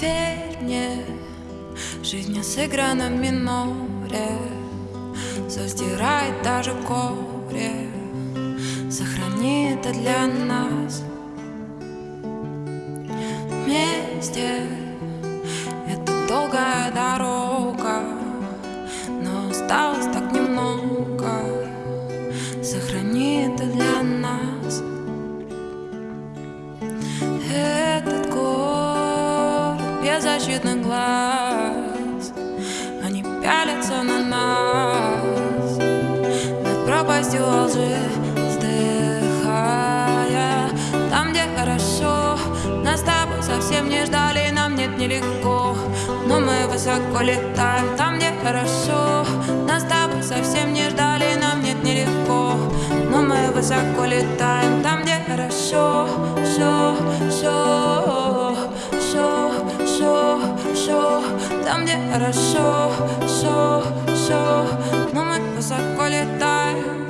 Верь мне, жизнь не сыграна миноре. Заздирает даже горе. Сохрани это для нас. Вместе. Это долгая дорога Но осталось город без защитных глаз. Они пялятся на нас. Над пропастью лжи вздыхая. Там, где хорошо Нас с тобой совсем не ждали. Нам нет нелегко Но мы высоко летаем. Там, где хорошо Нас с тобой совсем не ждали. Нам нет нелегко Но мы высоко летаем. Там, где хорошо Там, где хорошо Шо, шо Но мы высоко летаем.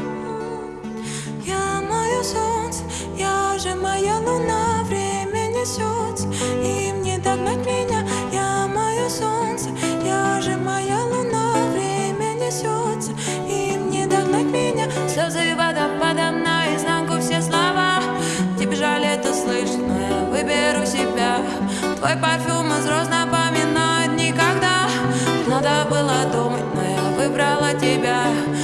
Я мое солнце, я же моя луна Время несется, им не догнать меня. Я мое солнце, я же моя луна Время несется, им не догнать меня. Слезы водопадом наизнанку все слова. Тебе жаль это слышать, но я выберу себя. Твой парфюм тебя